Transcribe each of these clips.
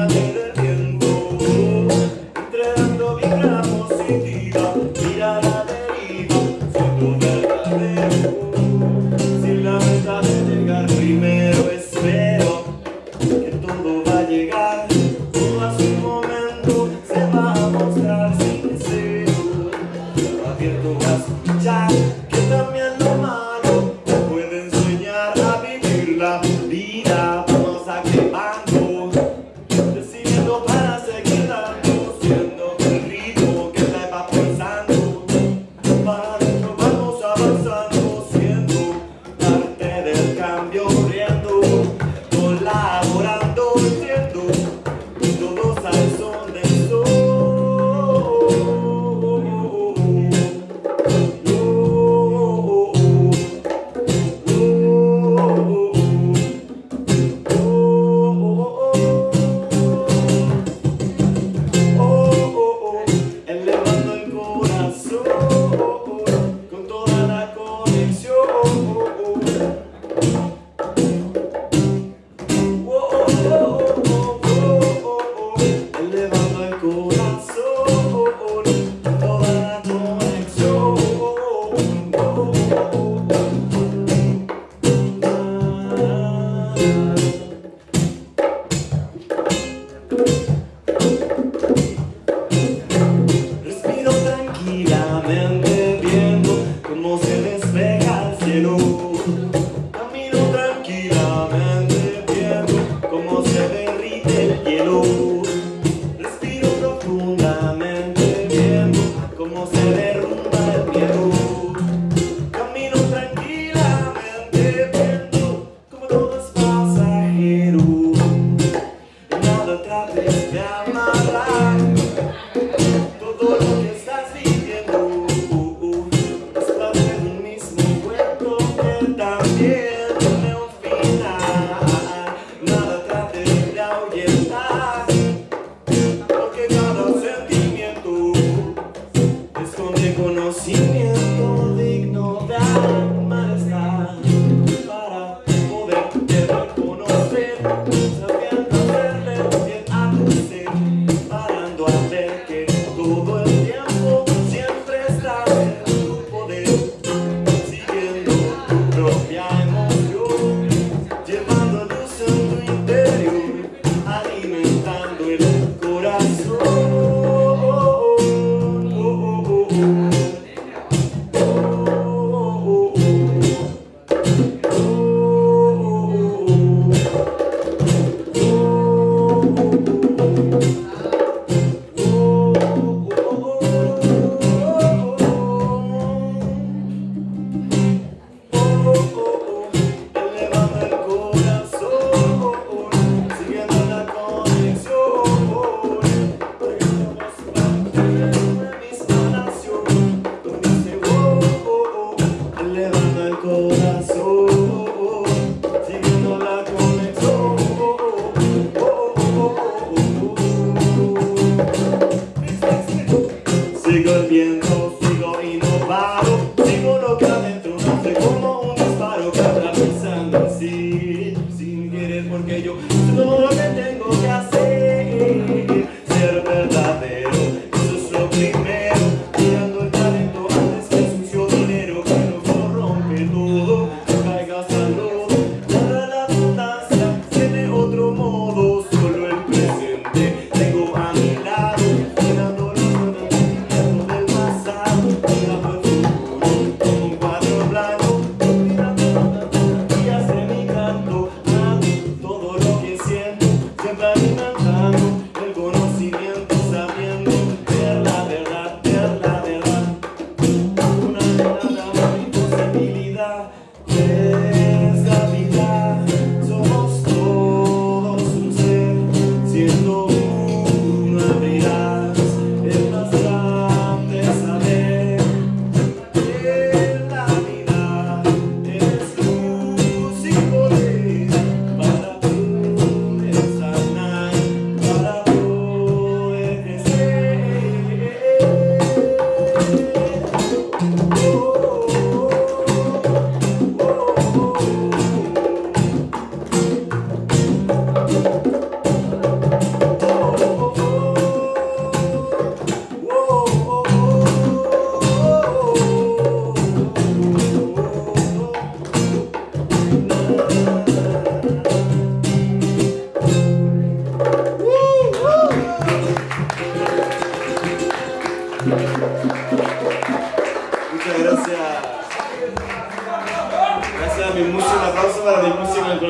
I Yo. cabeza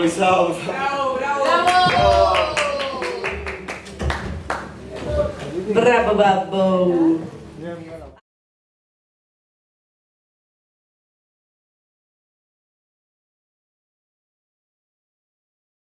Chloe, salve. Bravo, bravo. Bravo! Bravo, bravo!